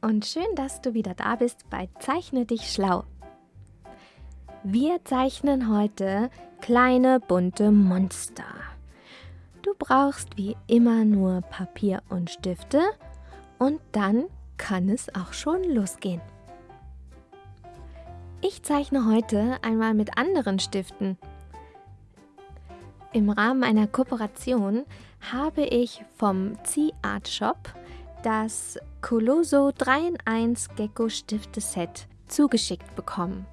und schön, dass du wieder da bist bei Zeichne dich schlau. Wir zeichnen heute kleine bunte Monster. Du brauchst wie immer nur Papier und Stifte und dann kann es auch schon losgehen. Ich zeichne heute einmal mit anderen Stiften. Im Rahmen einer Kooperation habe ich vom Z-Art Shop das Coloso 3 in 1 Gecko Stifte Set zugeschickt bekommen.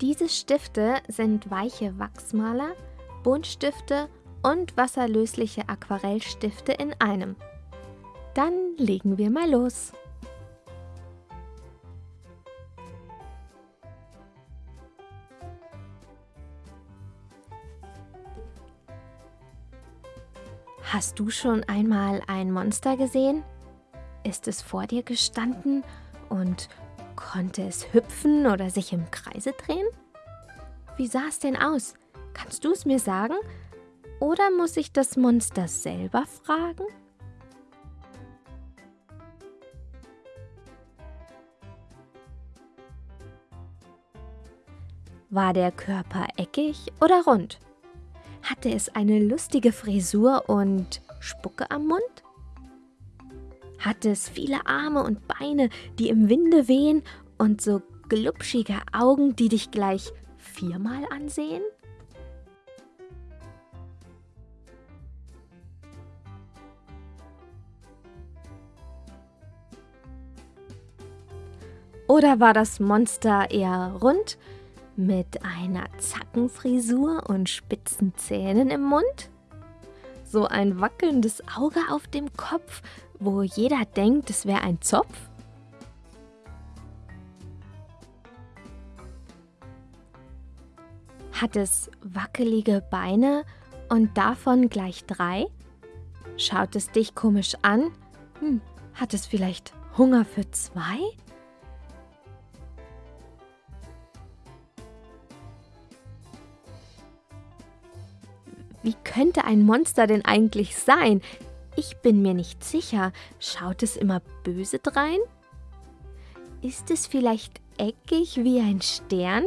Diese Stifte sind weiche Wachsmaler, Buntstifte und wasserlösliche Aquarellstifte in einem. Dann legen wir mal los. Hast du schon einmal ein Monster gesehen? Ist es vor dir gestanden und konnte es hüpfen oder sich im Kreise drehen? Wie sah es denn aus? Kannst du es mir sagen? Oder muss ich das Monster selber fragen? War der Körper eckig oder rund? Hatte es eine lustige Frisur und Spucke am Mund? Hatte es viele Arme und Beine, die im Winde wehen und so glubschige Augen, die dich gleich viermal ansehen? Oder war das Monster eher rund mit einer Zackenfrisur und spitzen Zähnen im Mund? So ein wackelndes Auge auf dem Kopf, wo jeder denkt, es wäre ein Zopf? Hat es wackelige Beine und davon gleich drei? Schaut es dich komisch an? Hm, hat es vielleicht Hunger für zwei? Wie könnte ein Monster denn eigentlich sein? Ich bin mir nicht sicher. Schaut es immer böse drein? Ist es vielleicht eckig wie ein Stern?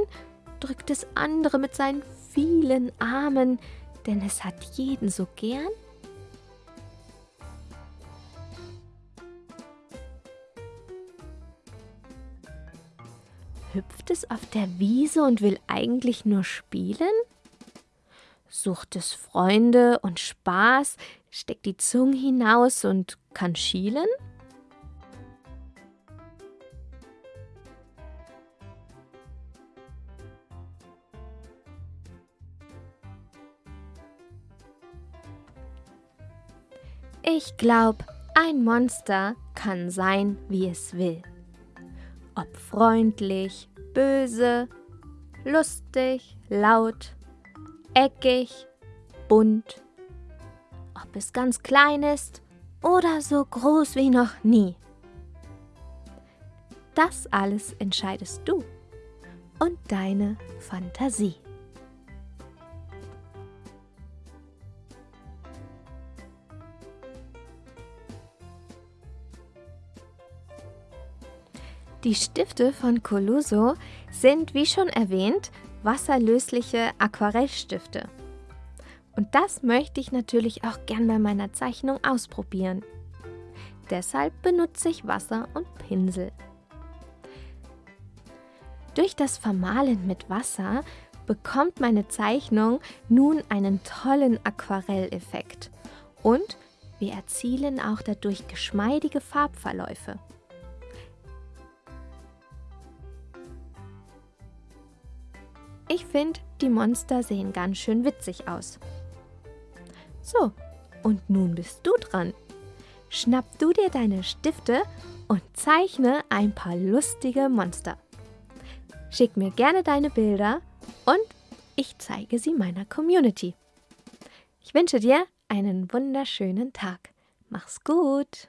Drückt es andere mit seinen vielen Armen, denn es hat jeden so gern? Hüpft es auf der Wiese und will eigentlich nur spielen? Sucht es Freunde und Spaß, steckt die Zunge hinaus und kann schielen? Ich glaub, ein Monster kann sein, wie es will. Ob freundlich, böse, lustig, laut, eckig, bunt. Ob es ganz klein ist oder so groß wie noch nie. Das alles entscheidest du und deine Fantasie. Die Stifte von Coluso sind, wie schon erwähnt, wasserlösliche Aquarellstifte. Und das möchte ich natürlich auch gern bei meiner Zeichnung ausprobieren. Deshalb benutze ich Wasser und Pinsel. Durch das Vermalen mit Wasser bekommt meine Zeichnung nun einen tollen Aquarelleffekt und wir erzielen auch dadurch geschmeidige Farbverläufe. Ich finde, die Monster sehen ganz schön witzig aus. So, und nun bist du dran. Schnapp du dir deine Stifte und zeichne ein paar lustige Monster. Schick mir gerne deine Bilder und ich zeige sie meiner Community. Ich wünsche dir einen wunderschönen Tag. Mach's gut!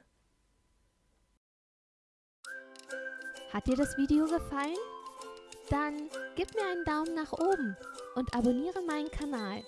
Hat dir das Video gefallen? Dann gib mir einen Daumen nach oben und abonniere meinen Kanal.